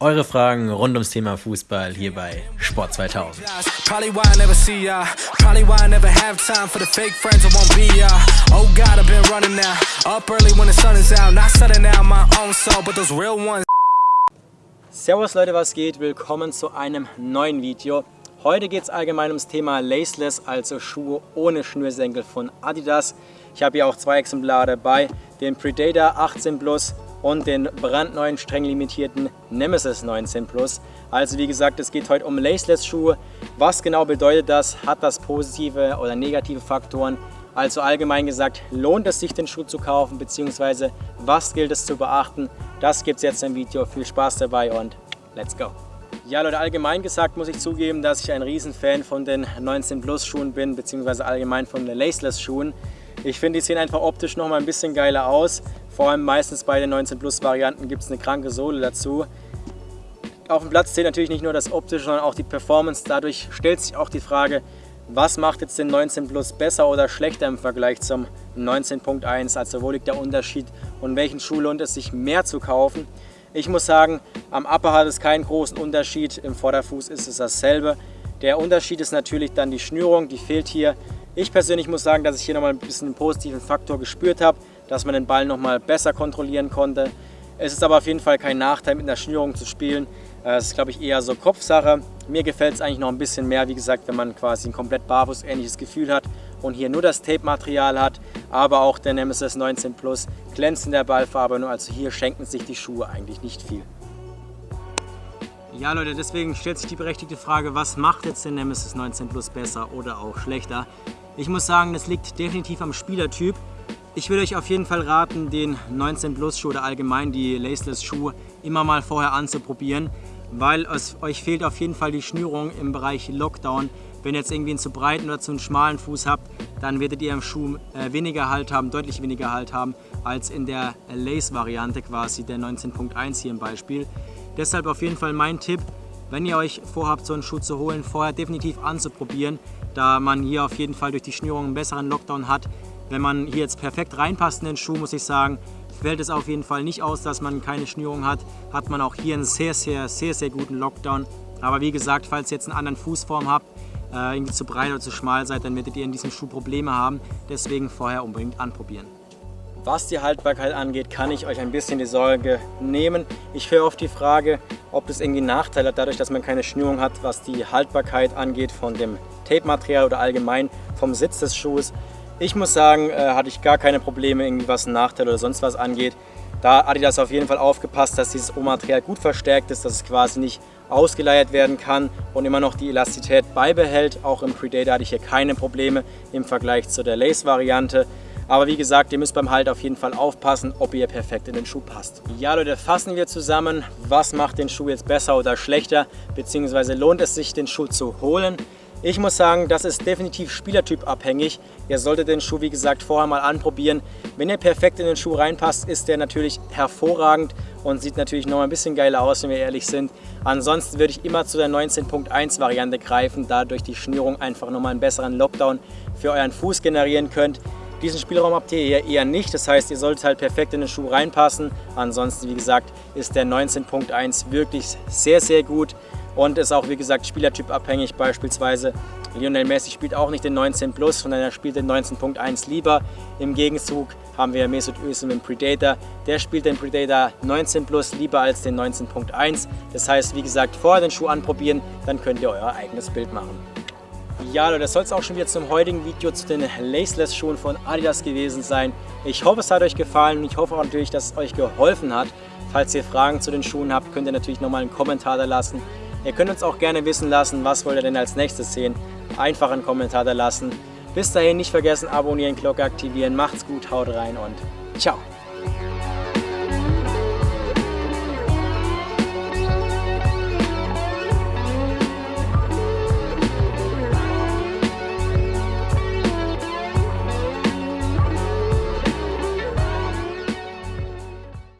eure Fragen rund ums Thema Fußball hier bei Sport 2000. Servus Leute, was geht? Willkommen zu einem neuen Video. Heute geht es allgemein ums Thema Laceless, also Schuhe ohne Schnürsenkel von Adidas. Ich habe hier auch zwei Exemplare dabei, den Predator 18 Plus und den brandneuen streng limitierten Nemesis 19 Plus. Also wie gesagt, es geht heute um Laceless Schuhe. Was genau bedeutet das? Hat das positive oder negative Faktoren? Also allgemein gesagt, lohnt es sich den Schuh zu kaufen bzw. was gilt es zu beachten? Das gibt es jetzt im Video. Viel Spaß dabei und let's go! Ja Leute, allgemein gesagt muss ich zugeben, dass ich ein Riesenfan von den 19 Plus Schuhen bin, beziehungsweise allgemein von den Laceless Schuhen. Ich finde, die sehen einfach optisch noch mal ein bisschen geiler aus. Vor allem meistens bei den 19 Plus Varianten gibt es eine kranke Sohle dazu. Auf dem Platz zählt natürlich nicht nur das Optische, sondern auch die Performance. Dadurch stellt sich auch die Frage, was macht jetzt den 19 Plus besser oder schlechter im Vergleich zum 19.1? Also wo liegt der Unterschied und welchen Schuh lohnt es sich mehr zu kaufen? Ich muss sagen, am Upper hat es keinen großen Unterschied, im Vorderfuß ist es dasselbe. Der Unterschied ist natürlich dann die Schnürung, die fehlt hier. Ich persönlich muss sagen, dass ich hier nochmal ein bisschen einen positiven Faktor gespürt habe, dass man den Ball nochmal besser kontrollieren konnte. Es ist aber auf jeden Fall kein Nachteil, mit einer Schnürung zu spielen. Äh, es ist, glaube ich, eher so Kopfsache. Mir gefällt es eigentlich noch ein bisschen mehr, wie gesagt, wenn man quasi ein komplett barfuß ähnliches Gefühl hat und hier nur das Tape-Material hat, aber auch der Nemesis 19 Plus glänzt in der Ballfarbe, also hier schenken sich die Schuhe eigentlich nicht viel. Ja Leute, deswegen stellt sich die berechtigte Frage, was macht jetzt den Nemesis 19 Plus besser oder auch schlechter? Ich muss sagen, das liegt definitiv am Spielertyp. Ich würde euch auf jeden Fall raten, den 19 Plus Schuh oder allgemein die Laceless Schuhe immer mal vorher anzuprobieren, weil es euch fehlt auf jeden Fall die Schnürung im Bereich Lockdown. Wenn ihr jetzt irgendwie einen zu breiten oder zu einen schmalen Fuß habt, dann werdet ihr im Schuh äh, weniger Halt haben, deutlich weniger Halt haben, als in der Lace-Variante quasi, der 19.1 hier im Beispiel. Deshalb auf jeden Fall mein Tipp, wenn ihr euch vorhabt, so einen Schuh zu holen, vorher definitiv anzuprobieren, da man hier auf jeden Fall durch die Schnürung einen besseren Lockdown hat. Wenn man hier jetzt perfekt reinpasst in den Schuh, muss ich sagen, fällt es auf jeden Fall nicht aus, dass man keine Schnürung hat. Hat man auch hier einen sehr, sehr, sehr, sehr guten Lockdown. Aber wie gesagt, falls ihr jetzt einen anderen Fußform habt, äh, irgendwie zu breit oder zu schmal seid, dann werdet ihr in diesem Schuh Probleme haben. Deswegen vorher unbedingt anprobieren. Was die Haltbarkeit angeht, kann ich euch ein bisschen die Sorge nehmen. Ich höre oft die Frage, ob das irgendwie Nachteile hat, dadurch, dass man keine Schnürung hat, was die Haltbarkeit angeht von dem Tape-Material oder allgemein vom Sitz des Schuhs. Ich muss sagen, äh, hatte ich gar keine Probleme, irgendwie was ein Nachteil oder sonst was angeht. Da Adidas auf jeden Fall aufgepasst, dass dieses O-Material gut verstärkt ist, dass es quasi nicht ausgeleiert werden kann und immer noch die Elastizität beibehält. Auch im Predator hatte ich hier keine Probleme im Vergleich zu der Lace-Variante. Aber wie gesagt, ihr müsst beim Halt auf jeden Fall aufpassen, ob ihr perfekt in den Schuh passt. Ja Leute, fassen wir zusammen, was macht den Schuh jetzt besser oder schlechter, beziehungsweise lohnt es sich den Schuh zu holen. Ich muss sagen, das ist definitiv Spielertyp abhängig. Ihr solltet den Schuh, wie gesagt, vorher mal anprobieren. Wenn ihr perfekt in den Schuh reinpasst, ist der natürlich hervorragend und sieht natürlich noch ein bisschen geiler aus, wenn wir ehrlich sind. Ansonsten würde ich immer zu der 19.1 Variante greifen, da durch die Schnürung einfach nochmal einen besseren Lockdown für euren Fuß generieren könnt. Diesen Spielraum habt ihr hier eher nicht, das heißt, ihr solltet halt perfekt in den Schuh reinpassen. Ansonsten, wie gesagt, ist der 19.1 wirklich sehr, sehr gut und ist auch, wie gesagt, Spielertyp abhängig. Beispielsweise Lionel Messi spielt auch nicht den 19 Plus, sondern er spielt den 19.1 lieber. Im Gegenzug haben wir Mesut Özil mit dem Predator. Der spielt den Predator 19 Plus lieber als den 19.1. Das heißt, wie gesagt, vorher den Schuh anprobieren, dann könnt ihr euer eigenes Bild machen. Ja Leute, das soll es auch schon wieder zum heutigen Video zu den Laceless Schuhen von Adidas gewesen sein. Ich hoffe es hat euch gefallen und ich hoffe auch natürlich, dass es euch geholfen hat. Falls ihr Fragen zu den Schuhen habt, könnt ihr natürlich nochmal einen Kommentar da lassen. Ihr könnt uns auch gerne wissen lassen, was wollt ihr denn als nächstes sehen. Einfach einen Kommentar da lassen. Bis dahin nicht vergessen, abonnieren, Glocke aktivieren. Macht's gut, haut rein und ciao.